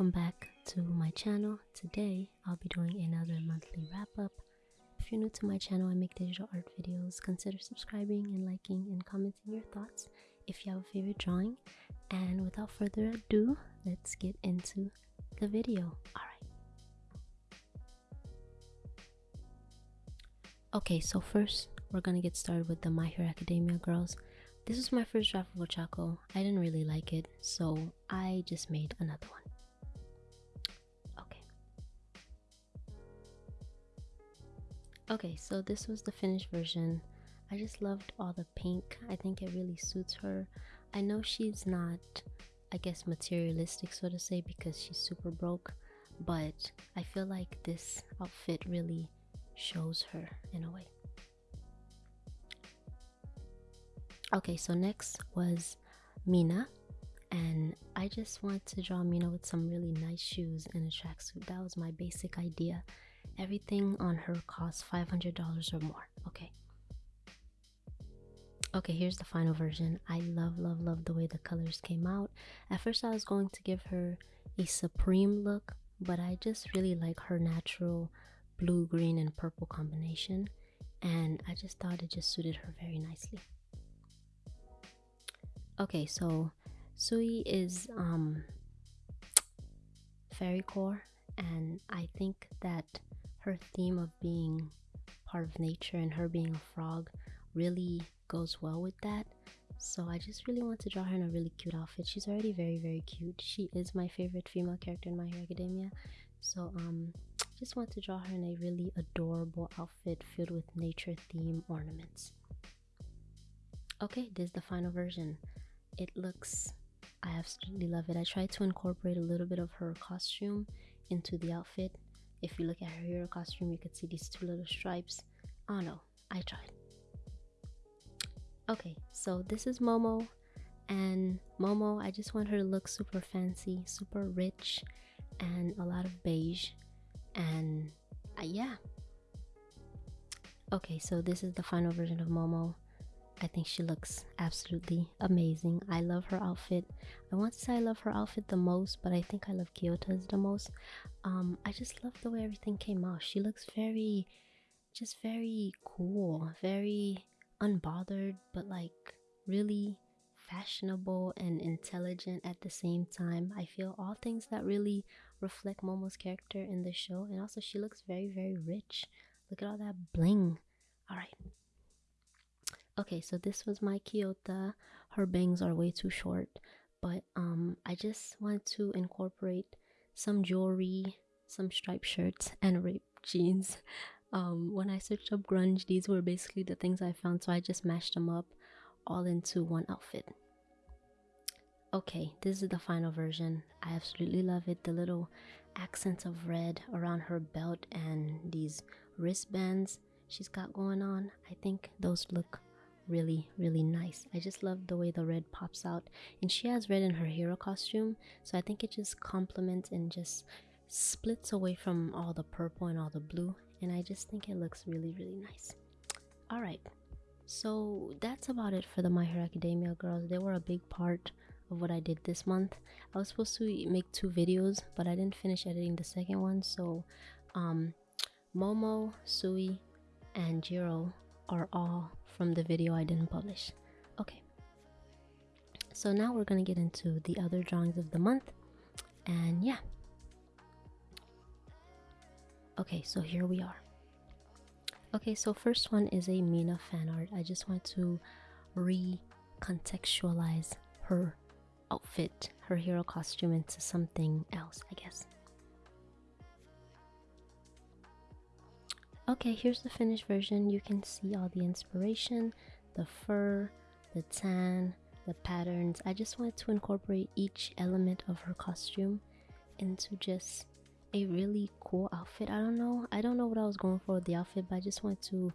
welcome back to my channel. Today I'll be doing another monthly wrap up. If you're new to my channel, I make digital art videos. Consider subscribing and liking and commenting your thoughts if you have a favorite drawing. And without further ado, let's get into the video. Alright. Okay, so first we're gonna get started with the My Hero Academia girls. This was my first draft of Ochako. I didn't really like it, so I just made another one. Okay, so this was the finished version. I just loved all the pink. I think it really suits her. I know she's not, I guess, materialistic, so to say, because she's super broke, but I feel like this outfit really shows her in a way. Okay, so next was Mina, and I just wanted to draw Mina with some really nice shoes and a tracksuit. That was my basic idea. Everything on her cost $500 or more. Okay. Okay, here's the final version. I love, love, love the way the colors came out. At first, I was going to give her a supreme look, but I just really like her natural blue, green, and purple combination, and I just thought it just suited her very nicely. Okay, so Tsu is um fairy core and I think that her theme of being part of nature and her being a frog really goes well with that. So I just really want to draw her in a really cute outfit. She's already very very cute. She is my favorite female character in My Hero Academia. So um just want to draw her in a really adorable outfit filled with nature theme ornaments. Okay, this is the final version it looks I absolutely love it. I tried to incorporate a little bit of her costume into the outfit. If you look at her hero costume, you could see these two little stripes. Oh no, I tried. Okay, so this is Momo, and Momo, I just want her to look super fancy, super rich, and a lot of beige. And uh, yeah. Okay, so this is the final version of Momo. I think she looks absolutely amazing. I love her outfit. I want to say I love her outfit the most, but I think I love Kyoka's the most. Um, I just love the way everything came out. She looks very, just very cool, very unbothered, but like really fashionable and intelligent at the same time. I feel all things that really reflect Momo's character in the show. And also, she looks very, very rich. Look at all that bling. All right. Okay, so this was my Kyoka. Her bangs are way too short, but um, I just wanted to incorporate some jewelry, some striped shirts, and ripped jeans. Um, when I searched up grunge, these were basically the things I found, so I just mashed them up all into one outfit. Okay, this is the final version. I absolutely love it. The little accents of red around her belt and these wristbands she's got going on. I think those look really really nice. I just love the way the red pops out. And she has red in her hero costume so i think it just complements and just splits away from all the purple and all the blue. And i just think it looks really really nice. All right. So that's about it for the my hero academia girls. They were a big part of what i did this month. I was supposed to make two videos but i didn't finish editing the second one. So um momo Tsu and jiro are all from the video I didn't publish. Okay. So now we're to get into the other drawings of the month. And yeah. Okay, so here we are. Okay, so first one is a Mina fan art. I just want to recontextualize her outfit, her hero costume into something else, I guess. Okay, here's the finished version. You can see all the inspiration, the fur, the tan, the patterns. I just wanted to incorporate each element of her costume into just a really cool outfit. I don't know. I don't know what I was going for with the outfit, but I just wanted to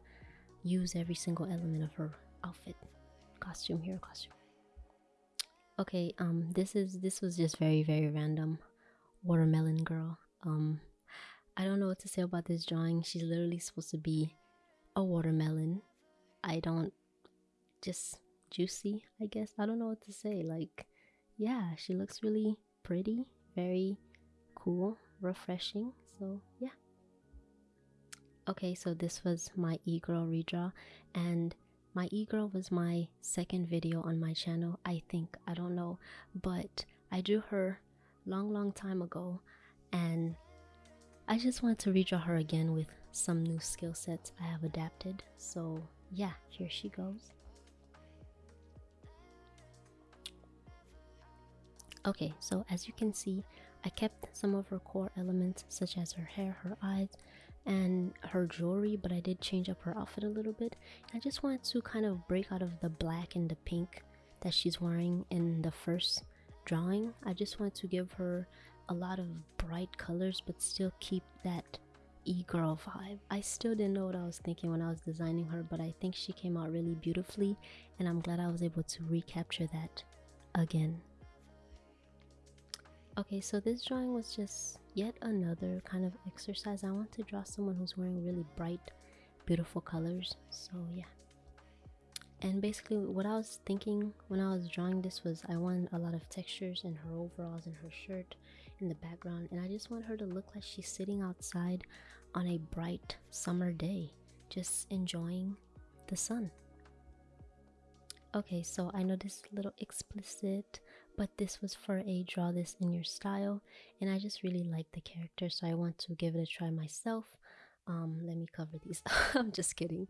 use every single element of her outfit. Costume here, costume. Okay, um this is this was just very very random. Watermelon girl. Um I don't know what to say about this drawing. She's literally supposed to be a watermelon. I don't just juicy, I guess. I don't know what to say. Like, yeah, she looks really pretty, very cool, refreshing. So yeah. Okay, so this was my e-girl redraw and my e-girl was my second video on my channel, I think. I don't know, but I drew her long long time ago and I just wanted to redraw her again with some new skill sets I have adapted. So yeah, here she goes. Okay, so as you can see, I kept some of her core elements such as her hair, her eyes, and her jewelry, but I did change up her outfit a little bit. I just wanted to kind of break out of the black and the pink that she's wearing in the first drawing. I just wanted to give her a lot of bright colors, but still keep that e-girl vibe. I still didn't know what I was thinking when I was designing her, but I think she came out really beautifully, and I'm glad I was able to recapture that again. Okay, so this drawing was just yet another kind of exercise. I want to draw someone who's wearing really bright, beautiful colors. So yeah. And basically what I was thinking when I was drawing this was I wanted a lot of textures in her overalls and her shirt in the background. And I just want her to look like she's sitting outside on a bright summer day, just enjoying the sun. Okay, so I know this is a little explicit, but this was for a draw this in your style and i just really like the character so i want to give it a try myself um let me cover these i'm just kidding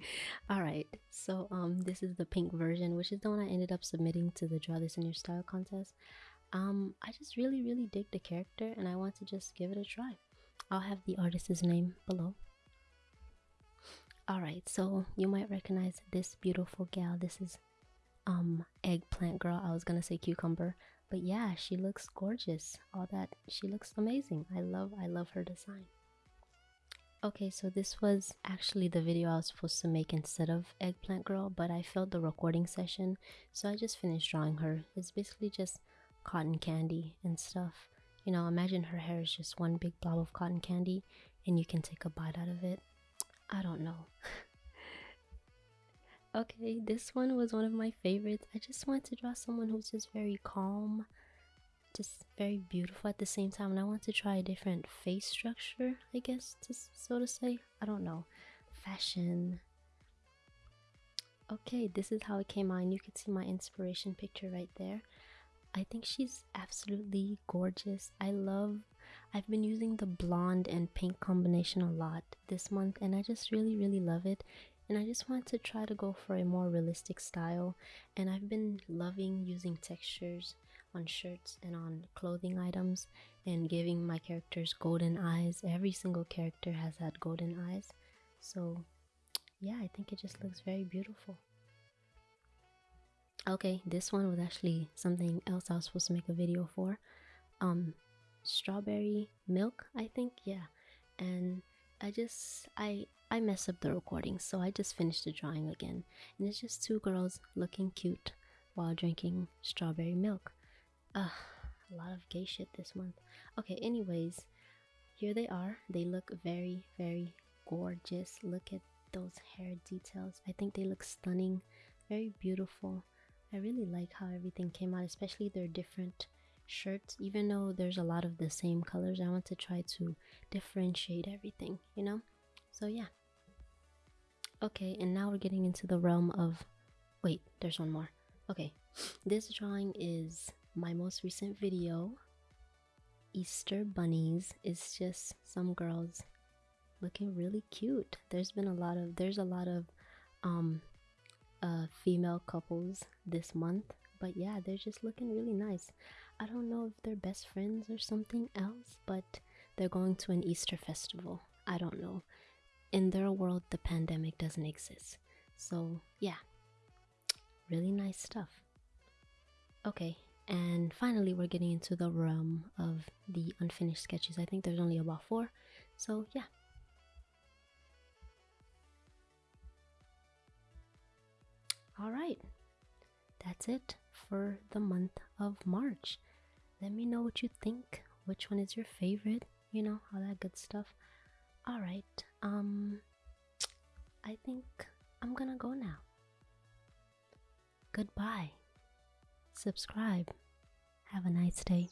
all right so um this is the pink version which is the one i ended up submitting to the draw this in your style contest um i just really really dig the character and i want to just give it a try. I'll have the artist's name below. All right so you might recognize this beautiful gal. This is um eggplant girl. I was gonna say cucumber but yeah she looks gorgeous. All that she looks amazing. I love i love her design. Okay so this was actually the video i was supposed to make instead of eggplant girl but i failed the recording session so i just finished drawing her. It's basically just cotton candy and stuff you know imagine her hair is just one big blob of cotton candy and you can take a bite out of it i don't know Okay, this one was one of my favorites. I just wanted to draw someone who's just very calm, just very beautiful at the same time. And I want to try a different face structure, I guess, to, so to say. I don't know. Fashion. Okay, this is how it came out. And you can see my inspiration picture right there. I think she's absolutely gorgeous. I love I've been using the blonde and pink combination a lot this month and I just really really love it. And I just want to try to go for a more realistic style. And I've been loving using textures on shirts and on clothing items and giving my characters golden eyes. Every single character has had golden eyes. So yeah I think it just looks very beautiful okay this one was actually something else I was supposed to make a video for um strawberry milk I think yeah and I just I I mess up the recording, so I just finished the drawing again. And it's just two girls looking cute while drinking strawberry milk. Ugh, a lot of gay shit this month. Okay, anyways, here they are. They look very, very gorgeous. Look at those hair details. I think they look stunning, very beautiful. I really like how everything came out, especially their different shirts. Even though there's a lot of the same colors, I want to try to differentiate everything, you know? So yeah. Okay, and now we're getting into the realm of wait, there's one more. Okay. This drawing is my most recent video. Easter bunnies It's just some girls looking really cute. There's been a lot of there's a lot of um uh female couples this month, but yeah, they're just looking really nice. I don't know if they're best friends or something else, but they're going to an Easter festival. I don't know in their world, the pandemic doesn't exist. So, yeah, really nice stuff. Okay, and finally, we're getting into the realm of the unfinished sketches. I think there's only about four. So, yeah. Right, that's it for the month of March. Let me know what you think. Which one is your favorite? You know, all that good stuff. All right. Um I think I'm going to go now. Goodbye. Subscribe. Have a nice day.